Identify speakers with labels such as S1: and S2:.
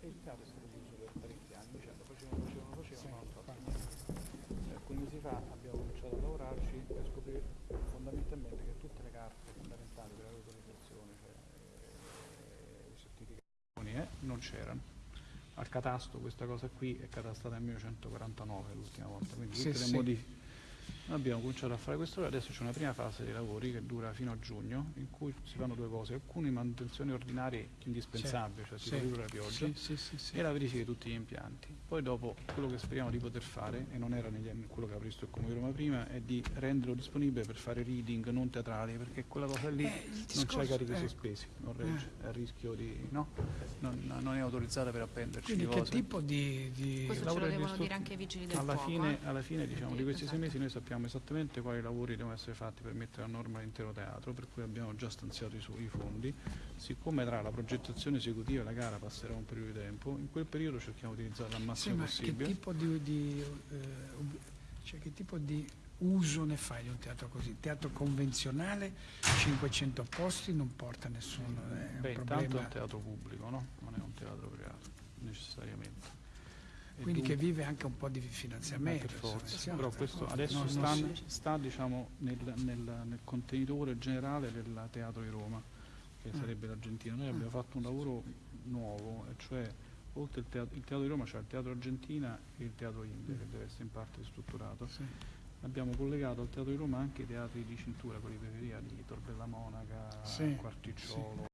S1: e il teatro è stato chiuso per parecchi anni, cioè, dicendo facevano, facevano, facevano, ma non fatto cioè, niente. Alcuni mesi fa abbiamo cominciato a lavorarci per scoprire fondamentalmente che tutte le carte fondamentali per l'autorizzazione, cioè eh, i certificati, eh, non c'erano al catasto questa cosa qui è catastata nel 1949 l'ultima volta, quindi sì, le sì. modifiche Abbiamo cominciato a fare questo lavoro, adesso c'è una prima fase dei lavori che dura fino a giugno, in cui si fanno due cose, alcune manutenzioni ordinarie indispensabili, cioè Sì. tipo ridurre la pioggia, Sì, sì, sì, sì. e la verifica di tutti gli impianti. Poi dopo quello che speriamo di poter fare, e non era negli anni- quello che ha previsto il Comune di Roma prima, è di renderlo disponibile per fare reading non teatrali, perché quella cosa lì Eh, non i carichi eh. sospesi, non regge, è a rischio di... no? Non, non è autorizzata per appenderci Quindi che cose. tipo
S2: di... di- Questo
S3: ce lo di devono dire anche i vigili del alla fuoco. fine,
S1: eh. alla fine diciamo, di questi sei esatto. mesi noi sappiamo esattamente quali lavori devono essere fatti per mettere a norma l'intero teatro, per cui abbiamo già stanziato i, i fondi. Siccome tra la progettazione esecutiva e la gara passerà un periodo di tempo, in quel periodo cerchiamo di utilizzarla al Sì, massimo ma che possibile. tipo
S2: di, di, eh, cioè, che tipo di uso ne fai di un teatro così? Teatro convenzionale, 500 posti, non porta nessuno, un Beh, intanto è un
S1: teatro pubblico, no? non è un teatro privato, Quindi che
S2: vive anche un po' di finanziamento. per forza. Però per questo adesso Non- sta,
S1: sta, diciamo, nel, nel- nel contenitore generale del Teatro di Roma, che Mm. sarebbe l'Argentina. Noi Mm. abbiamo fatto un lavoro nuovo, cioè oltre il teatro, il teatro di Roma c'è il Teatro Argentina e il Teatro India, che deve essere in parte ristrutturato. sì. Abbiamo collegato al Teatro di Roma anche i teatri di cintura, quelli di periferia, di Torbella Monaca, Sì, Quarticciolo,